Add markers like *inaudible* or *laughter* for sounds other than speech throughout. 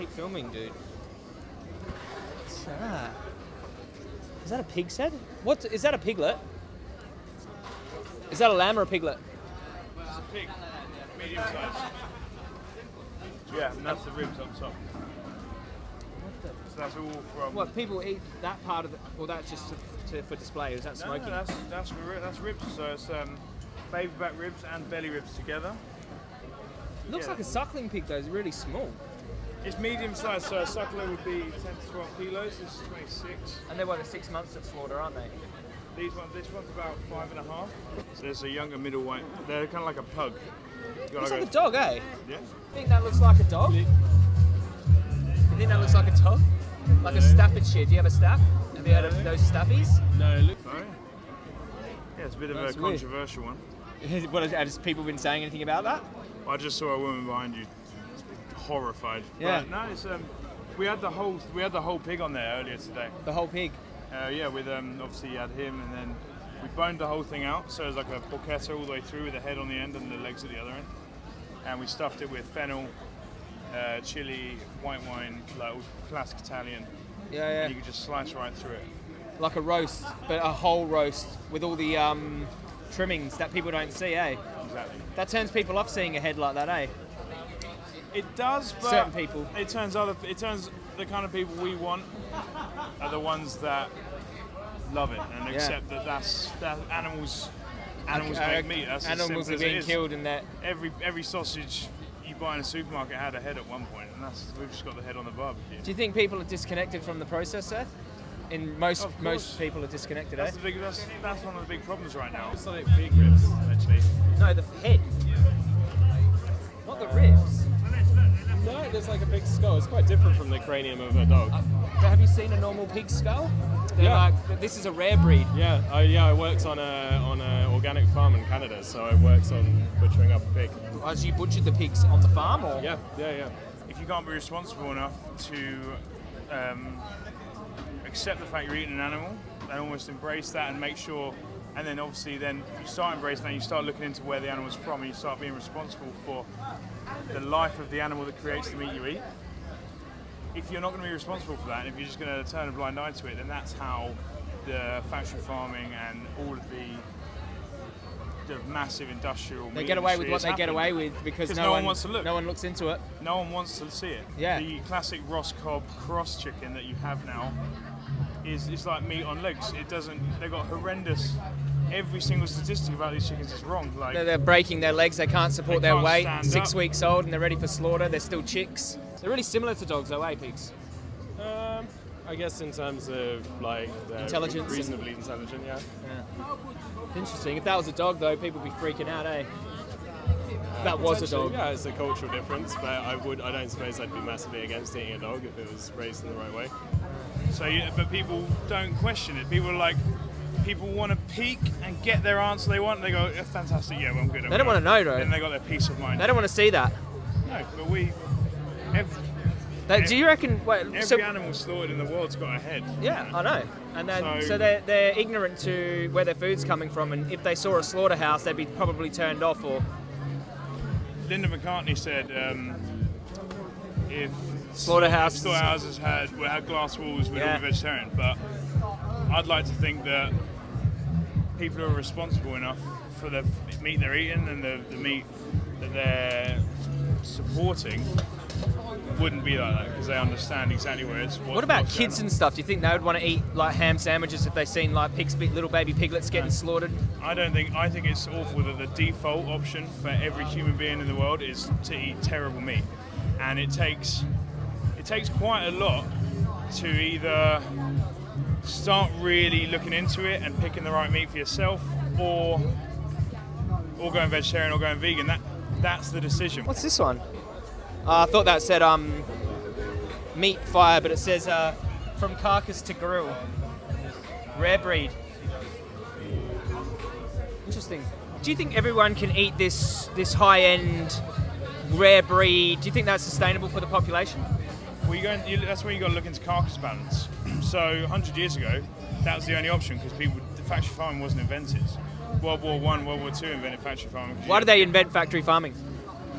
keep filming, dude. What's that? Is that a pig's head? What is that a piglet? Is that a lamb or a piglet? It's a pig, medium size. Yeah, and that's the ribs on top. So that's all from. What people eat that part of the? Well, that's just to, to, for display. Is that No, no, smoking? that's that's that's ribs. So it's um, baby back ribs and belly ribs together. looks yeah. like a suckling pig though. It's really small. It's medium size, so a suckler would be 10 to 12 kilos. This is 26. And they're what, six months at slaughter, aren't they? These ones, this one's about five and a half. So there's a younger middle white. They're kind of like a pug. Looks like like a dog, eh? Yeah. think that looks like a dog? You think that looks like a dog? Like a Staffordshire. Do you have a staff? Have you heard of those staffies? No, look. Sorry. Yeah, it's a bit of That's a weird. controversial one. *laughs* what has people been saying anything about that? I just saw a woman behind you, horrified. Yeah. But no, it's um, we had the whole we had the whole pig on there earlier today. The whole pig. Uh, yeah, with um, obviously you had him, and then we boned the whole thing out, so it was like a porchetta all the way through with the head on the end and the legs at the other end, and we stuffed it with fennel, uh, chili, white wine, like classic Italian. Yeah, And yeah. you could just slice right through it. Like a roast, but a whole roast with all the um, trimmings that people don't see, eh? Exactly. That turns people off seeing a head like that, eh? It does, but Certain people. It turns other. It turns the kind of people we want are the ones that love it and Yeah. accept that that's that animals. Animals Uh, make meat. That's animals simple are being killed in that. Every every sausage you buy in a supermarket had a head at one point, and that's we've just got the head on the barbecue. Do you think people are disconnected from the process, Seth? In most Of most people are disconnected, eh? That's the big. That's, that's one of the big problems right now. It's like pig ribs, actually. No, the head. Not the ribs. No, there's like a big skull. It's quite different from the cranium of a dog. But have you seen a normal pig skull? They're Yeah. like, this is a rare breed. Yeah, I, yeah, I worked on a on an organic farm in Canada, so I worked on butchering up a pig. As you butchered the pigs on the farm, or Yeah, yeah, yeah. If you can't be responsible enough to um, accept the fact you're eating an animal, and almost embrace that and make sure, and then obviously then you start embracing that, you start looking into where the animal's from, and you start being responsible for the life of the animal that creates the meat you eat. If you're not going to be responsible for that, and if you're just going to turn a blind eye to it, then that's how the factory farming and all of the the massive industrial they get away with what they get away with because no, no one wants to look. No one looks into it. No one wants to see it. Yeah. The classic Ross Cobb cross chicken that you have now is is like meat on legs. It doesn't. They've got horrendous. Every single statistic about these chickens is wrong. Like They're, they're breaking their legs. They can't support They their can't weight. Six up. weeks old and they're ready for slaughter. They're still chicks. They're really similar to dogs, though, eh, pigs? Um, I guess in terms of like they're Intelligence reasonably intelligent, yeah. Interesting. If that was a dog, though, people would be freaking out, eh? If that was a dog. Yeah, it's a cultural difference, but I would, I don't suppose I'd be massively against eating a dog if it was raised in the right way. so, but people don't question it. People are like. People want to peek and get their answer they want. They go, "Yeah, "Fantastic, yeah, well, I'm good." They don't want to know, though. Then they got their peace of mind. They don't want to see that. no, but we. Every, They, do you reckon? Wait, every so, animal slaughtered in the world's got a head. yeah, I know. And then, so, So- they're, they're ignorant to where their food's coming from, and if they saw a slaughterhouse, they'd be probably turned off. Or Linda McCartney said um, if Slaughterhouses- slaughterhouses had well, had glass walls, we'd Yeah. all be vegetarian. But I'd like to think that people who are responsible enough for the meat they're eating and the, the meat that they're supporting wouldn't be like that because they understand exactly where it's. What, what about kids on. and stuff? Do you think they would want to eat like ham sandwiches if they seen like pigs, little baby piglets getting slaughtered? I don't think. I think it's awful that the default option for every human being in the world is to eat terrible meat, and it takes it takes quite a lot to either start really looking into it and picking the right meat for yourself, or or going vegetarian or going vegan. That that's the decision. What's this one? Uh, I thought that said um, meat fire, but it says uh, from carcass to grill. Rare breed. Interesting. Do you think everyone can eat this this high end rare breed? Do you think that's sustainable for the population? Well, you go in, you, that's where you got to look into carcass balance. So 100 years ago, that was the only option because people the factory farming wasn't invented. World War One, World War Two invented factory farming. Why did they invent factory farming?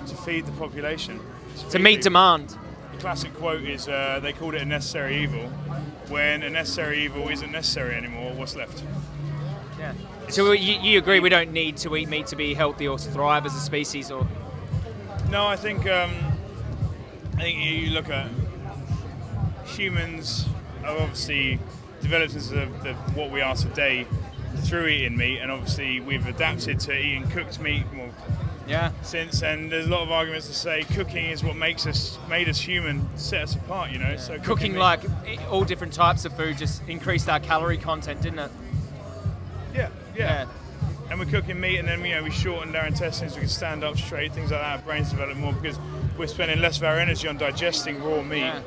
to feed the population? To feed meet people. demand. The classic quote is uh, they called it a necessary evil. When a necessary evil isn't necessary anymore, what's left? Yeah. So you, you agree we don't need to eat meat to be healthy or to thrive as a species, or No, I think um, I think you look at humans obviously developed into the, the, what we are today through eating meat, and obviously we've adapted to eating cooked meat more yeah, since. And there's a lot of arguments to say cooking is what makes us made us human, set us apart. You know, so cooking meat- like all different types of food just increased our calorie content, didn't it? yeah, yeah. And we're cooking meat, and then you know we shortened our intestines. We can stand up straight, things like that. Our brains develop more because we're spending less of our energy on digesting raw meat. Yeah.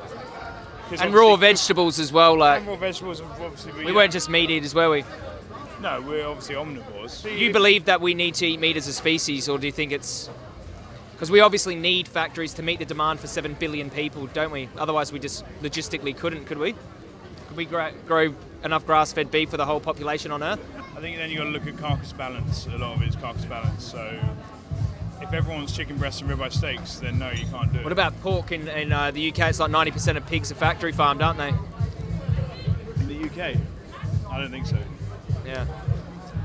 And raw vegetables as well. Like And raw vegetables, obviously. we uh, weren't just meat eaters, were we? No, we're obviously omnivores. Do you believe that we need to eat meat as a species, or do you think it's because we obviously need factories to meet the demand for seven billion people, don't we? Otherwise, we just logistically couldn't, could we? Could we grow, grow enough grass-fed beef for the whole population on Earth? I think then you've got to look at carcass balance. A lot of it is carcass balance. So if everyone's chicken breasts and ribeye steaks, then no, you can't do it. What about pork in, in uh, the UK? It's like 90% of pigs are factory farmed, aren't they? in the UK? I don't think so. Yeah.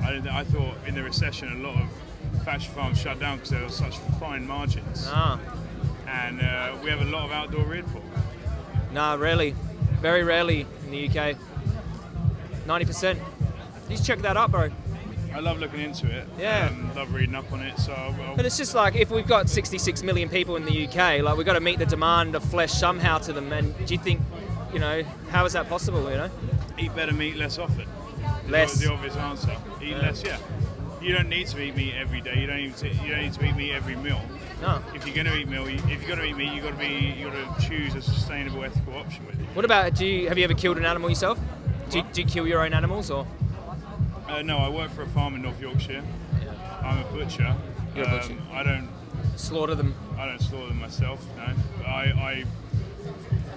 I, I thought in the recession a lot of factory farms shut down because there were such fine margins, Ah, and uh, we have a lot of outdoor reared pork. no, rarely. very rarely in the UK. 90%. You should check that up, bro. I love looking into it. Yeah. Um, love reading up on it. So I'll, But it's just like if we've got 66 million people in the UK, like we've got to meet the demand of flesh somehow to them. And do you think, you know, how is that possible? You know, eat better meat less often. Less. The obvious answer. Eat less, yeah. You don't need to eat meat every day. You don't need to. You don't need to eat meat every meal. no. If you're going to eat meat, you, if you're going to eat meat, you got to be. You got to choose a sustainable, ethical option with it. What about? Do you have you ever killed an animal yourself? Do you, do you kill your own animals or? Uh, no, I work for a farm in North Yorkshire. I'm a butcher. You're a butcher. Um, I don't. Slaughter them. I don't slaughter them myself. No. I, I.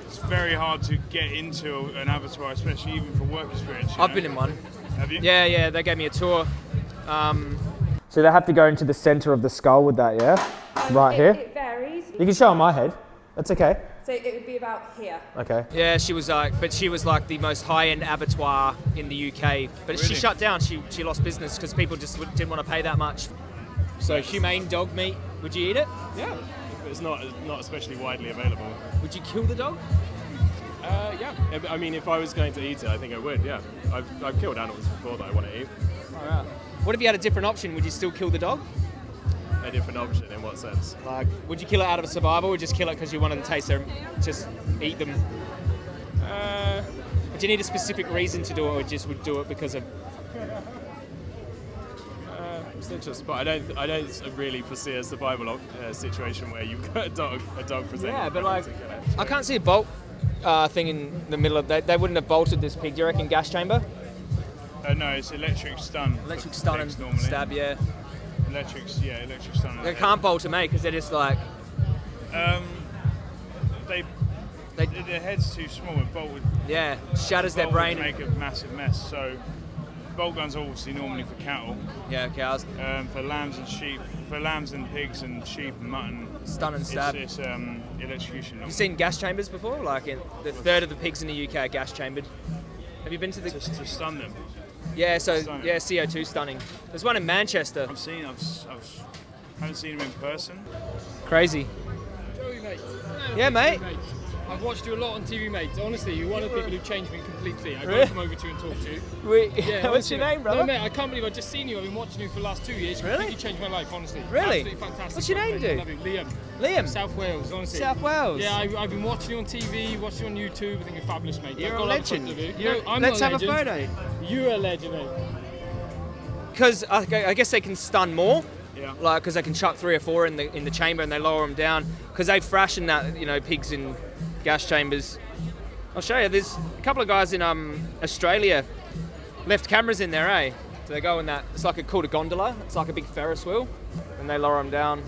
It's very hard to get into an abattoir, especially even for work experience. I've know. been in one. Have you? Yeah, yeah. They gave me a tour. Um, So they have to go into the center of the skull with that, yeah? Right it, here? It varies. You can show on my head. That's okay. So it would be about here. Okay. yeah, she was like, but she was like the most high-end abattoir in the UK. But she shut down. She she lost business because people just didn't want to pay that much. So humane dog meat. Would you eat it? Yeah, it's not not especially widely available. Would you kill the dog? Uh, yeah, I mean, if I was going to eat it, I think I would. Yeah, I've, I've killed animals before that I want to eat. What if you had a different option? Would you still kill the dog? A different option in what sense? Like, would you kill it out of a survival, or just kill it because you wanted to taste them, just eat them? Uh, Do you need a specific reason to do it, or just would do it because of? uh, it's interesting, but I don't I don't really foresee a survival uh, situation where you've got a dog a dog presenting. Yeah, but like, to kill it. I can't see a bolt uh, thing in the middle of. They, they wouldn't have bolted this pig. Do you reckon gas chamber? Uh, no, it's electric stun. Electric stun pigs and normally. stab. Yeah, Electric, yeah, electric stun. they can't bolt them, mate, because they're just like Um, they, they. their head's too small. A bolt would, Yeah, shatters their brain. would make a massive mess. So, bolt guns are obviously normally for cattle, Yeah, cows. um, for lambs and sheep, for lambs and pigs and sheep and mutton. Stun and stab. it's um, electrocution. You've seen gas chambers before? Like, in the third of the pigs in the UK are gas chambered. Have you been to the? to, to stun them. Yeah, so Stunning. yeah, CO2 stunning. There's one in Manchester. I've seen. I've, s- I've s- haven't seen him in person. Crazy. Joey, mate. Yeah, mate. I've watched you a lot on TV, mate. Honestly, you're one of the people who changed me completely. I Really? can't come over to you and talk to you. We, Yeah, *laughs* what's honestly, your name, brother? No, mate, I can't believe I've just seen you. I've been watching you for the last two years. You Really? You changed my life, honestly. Really? Absolutely fantastic. What's your name, mate. dude? I love you. Liam. Liam. South Wales, honestly. South Wales. Yeah, I, I've been watching you on TV, watching you on YouTube. I think you're fabulous, mate. You're I've a got love for legend. you. You're- no, I'm let's not have a photo. You're a legend. Because I, I guess they can stun more. Yeah. Like, because they can chuck three or four in the in the chamber and they lower them down. Because they freshen that, you know, pigs in gas chambers. I'll show you. There's a couple of guys in um Australia left cameras in there, eh? So they go in that. It's like a called a gondola. It's like a big Ferris wheel, and they lower them down.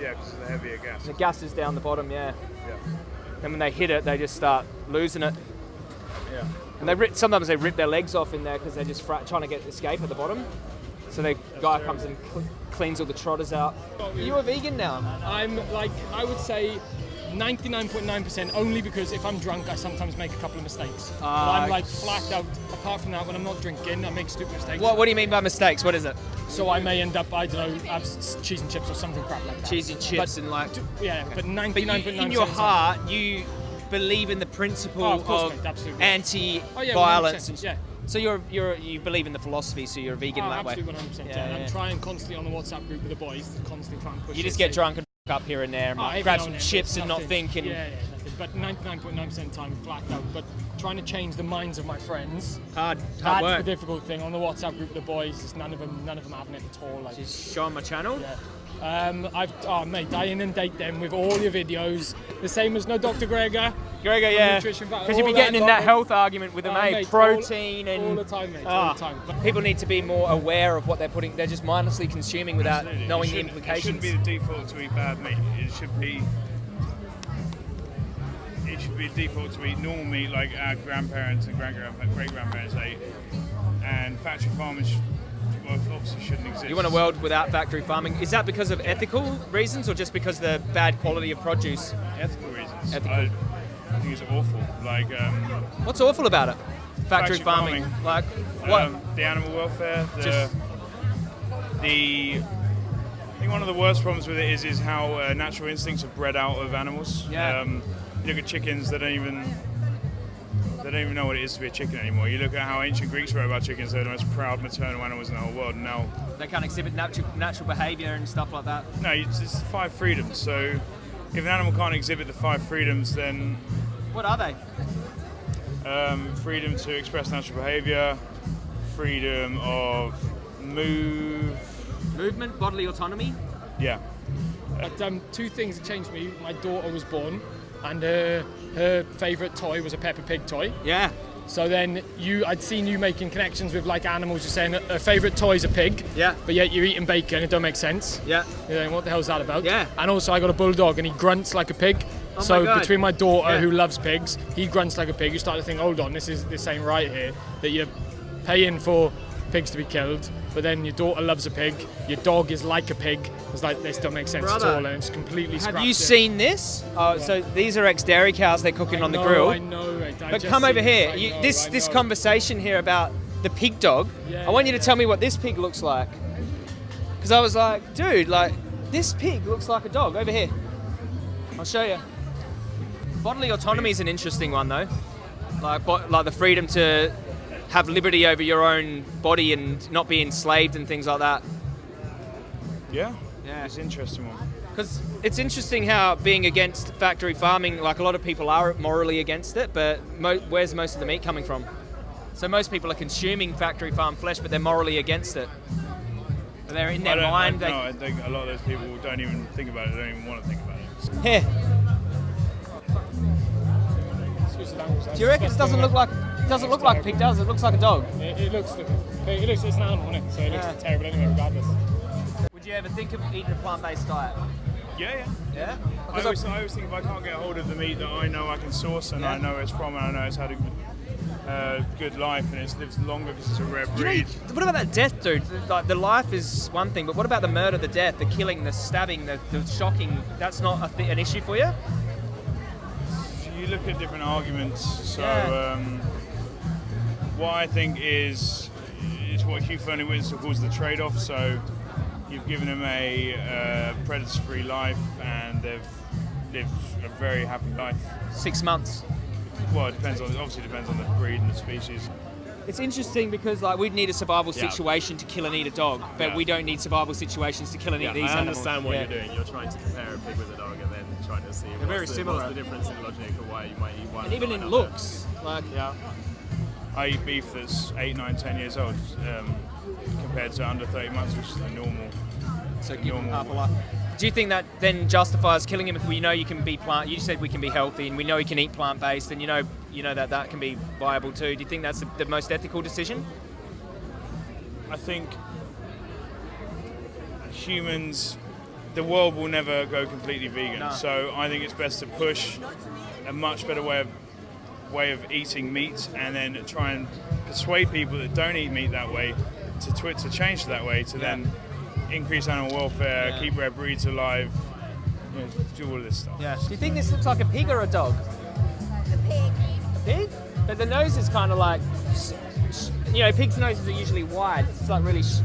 Yeah, because of the heavier gas. The gas is down the bottom, yeah. Yeah. And when they hit it, they just start losing it. Yeah. And they rip, sometimes they rip their legs off in there because they're just fra- trying to get escape at the bottom. So the guy comes and cl- cleans all the trotters out. Are you a vegan now? I'm like, I would say 99.9% only because if I'm drunk, I sometimes make a couple of mistakes. But Ah, I'm like flat out. Apart from that, when I'm not drinking, I make stupid mistakes. What, what do you mean by mistakes? What is it? So I may end up, I don't know, have cheese and chips or something crap like that. Cheese and chips But- and like. Yeah, but 99.9% But you, in your heart, you believe in the principle Oh, of of anti-violence. Oh, yeah, So you're you're you believe in the philosophy, so you're a vegan Oh, that way. absolutely 100%. Yeah, Yeah. I'm trying constantly on the WhatsApp group with the boys to constantly trying to push You just get say- drunk and f- up here and there, and Oh, like, grab some and chips and not think. And Yeah, yeah, nothing. But 99.9% time flat out. But trying to change the minds of my friends. hard, hard That's work. the difficult thing. On the WhatsApp group with the boys, it's none of them, none of them having it at all. Like, Just show on my channel. yeah. Um, I've, oh mate, I inundate them with all your videos. The same as no Dr. Greger. Greger, yeah. nutrition factor, Because you'll be getting that in that lot. health argument with them, Oh, eh? mate, Protein all, and all the time, mate. Ah. All the time. But people need to be more aware of what they're putting. They're just mindlessly consuming without Absolutely. knowing the implications. It shouldn't be the default to eat bad meat. It should be. It should be a default to eat normal meat like our grandparents and great grandparents ate, and factory farmers sh- well, obviously shouldn't exist. You want a world without factory farming? Is that because of ethical reasons or just because of the bad quality of produce? ethical reasons. Ethical. I, I think it's awful. Like um, What's awful about it? Factory, Factory farming. farming. Like what? um, the animal welfare, the Just- the. I think one of the worst problems with it is is how uh, natural instincts are bred out of animals. Yeah. Um, you look at chickens; they don't even they don't even know what it is to be a chicken anymore. You look at how ancient Greeks wrote about chickens; they're the most proud maternal animals in the whole world. And now, they can't exhibit natural natural behaviour and stuff like that. no, it's, it's five freedoms. So, if an animal can't exhibit the five freedoms, then What are they? um, freedom to express natural behaviour, freedom of move. Movement, bodily autonomy. Yeah. But um, two things that changed me. My daughter was born, and her her favourite toy was a Peppa Pig toy. Yeah. So then you, I'd seen you making connections with like animals. You're saying her favourite toy is a pig. Yeah. But yet you're eating bacon. It don't make sense. Yeah. You're saying, what the hell's that about? Yeah. And also, I got a bulldog, and he grunts like a pig. Oh my so God. between my daughter, Yeah. who loves pigs, he grunts like a pig. You start to think, hold on, this is this ain't right here. That you're paying for pigs to be killed, but then your daughter loves a pig. Your dog is like a pig. It's like this don't make sense Brother, at all, and it's completely. Have you it. seen this? Oh, so these are ex-dairy cows they're cooking I on the grill. I know. I But come over here. You, know, this this conversation here about the pig dog. Yeah, I want you to yeah. tell me what this pig looks like. Because I was like, dude, like this pig looks like a dog over here. I'll show you. Bodily autonomy is an interesting one though. Like like the freedom to have liberty over your own body and not be enslaved and things like that. Yeah. Yeah. It's an interesting one. Because it's interesting how being against factory farming, like a lot of people are morally against it, but mo- where's most of the meat coming from? So most people are consuming factory farm flesh, but they're morally against it. They're in their don't, mind. I, they, no, I think a lot of those people don't even think about it. They don't even want to think about it. Here, Excuse the language, do you reckon it doesn't look like it doesn't look like a pig, does it? It looks like a dog. It, it looks, it looks, it's an animal, isn't it? So it looks Yeah. terrible anyway, regardless. Would you ever think of eating a plant-based diet? Yeah, yeah. Yeah. I always, I always think if I can't get hold of the meat that I know I can source and I Yeah. know it's from and I know it's had a good, uh, good life and it's lived longer because it's a rare You know, breed. what about that death, dude? Like the life is one thing, but what about the murder, the death, the killing, the stabbing, the, the shocking? That's not a th- an issue for you? you look at different arguments. So, Yeah. um, what I think is is what Hugh Fearnley Whittingstall calls the trade-off. So, you've given them a uh, predator-free life, and they've lived a very happy life. Six months. Well, it depends on obviously depends on the breed and the species. It's interesting because like we'd need a survival Yeah. situation to kill and eat a dog, but Yeah. we don't need survival situations to kill and eat Yeah, these I animals. understand what Yeah. you're doing. You're trying to compare a pig with a dog and then trying to see what's, very the, similar. what's the difference in logic or why you might eat one. And even or in another. looks, like Yeah. I eat beef that's eight, nine, ten years old um, compared to under 30 months, which is the normal. so the give normal- half a life. Do you think that then justifies killing him if we know you can be plant? You said we can be healthy and we know he can eat plant based, and you know you know that that can be viable too. Do you think that's the, the most ethical decision? I think humans, the world will never go completely vegan. No. So I think it's best to push a much better way of way of eating meat, and then try and persuade people that don't eat meat that way to twi- to change that way to then increase animal welfare, Yeah. keep rare breeds alive. you know, do all this stuff. Yeah. Do you think this looks like a pig or a dog? A pig. A pig? But the nose is kind of like, s- s- you know, pigs' noses are usually wide. It's like really sh-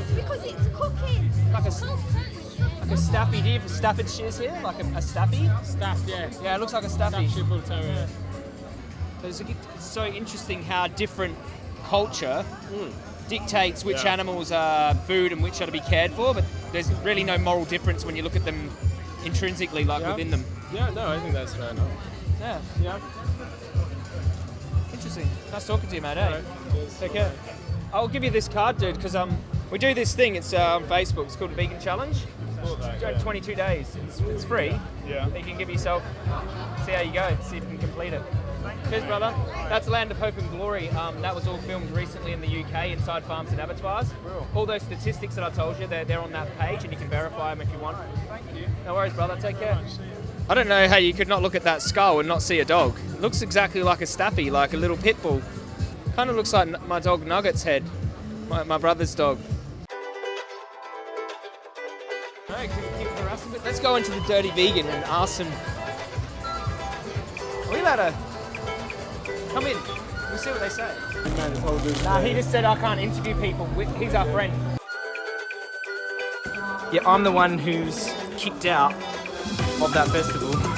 It's because it's cooking. like a, s- like a staffy. Do you have Staffordshire's here? Like a, a staffy? Staff, yeah. Yeah, it looks like a staffy. Staffordshire Bull Terrier. So It's, so interesting how different culture dictates which Yeah. animals are food and which are to be cared for, but there's really no moral difference when you look at them intrinsically, like Yeah. within them. Yeah, no, I think that's fair enough. Yeah, Yeah. interesting. Nice talking to you, mate. Eh? Take care. I'll give you this card, dude, because um, we do this thing. It's uh, on Facebook. It's called a Vegan Challenge. Thought that, Go yeah. 22 days. It's, it's free. Yeah. You can give yourself, see how you go, see if you can complete it. Cheers, brother. That's Land of Hope and Glory. Um, that was all filmed recently in the UK inside farms and abattoirs. All those statistics that I told you, they're, they're on that page and you can verify them if you want. Thank you. No worries, brother. Take care. I don't know how you could not look at that skull and not see a dog. It looks exactly like a staffy, like a little pit bull. Kind of looks like my dog Nugget's head, my, my brother's dog. Alright, keep- keep harassing it. Let's go into the Dirty Vegan and ask him. Are we allowed to come in? We'll see what they say. Nah, he just said I can't interview people. He's our friend. Yeah, I'm the one who's kicked out of that festival.